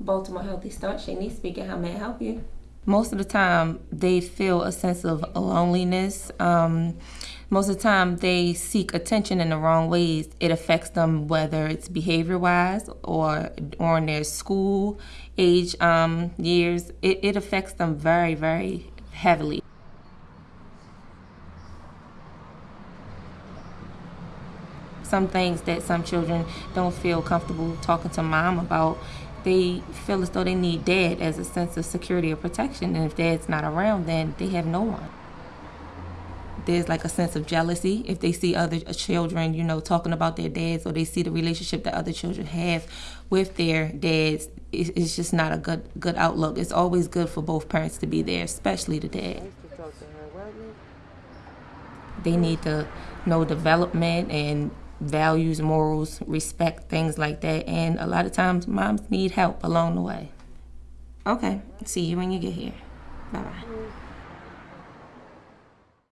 Baltimore Healthy Start. Shanice speaking. How may I help you? Most of the time, they feel a sense of loneliness. Um, most of the time, they seek attention in the wrong ways. It affects them whether it's behavior wise or during their school age um, years. It, it affects them very, very heavily. some things that some children don't feel comfortable talking to mom about they feel as though they need dad as a sense of security or protection. And if dad's not around then they have no one. There's like a sense of jealousy. If they see other children you know talking about their dads or they see the relationship that other children have with their dads it's just not a good good outlook. It's always good for both parents to be there especially the dad. They need to know development and values, morals, respect, things like that. And a lot of times moms need help along the way. Okay, see you when you get here. Bye bye.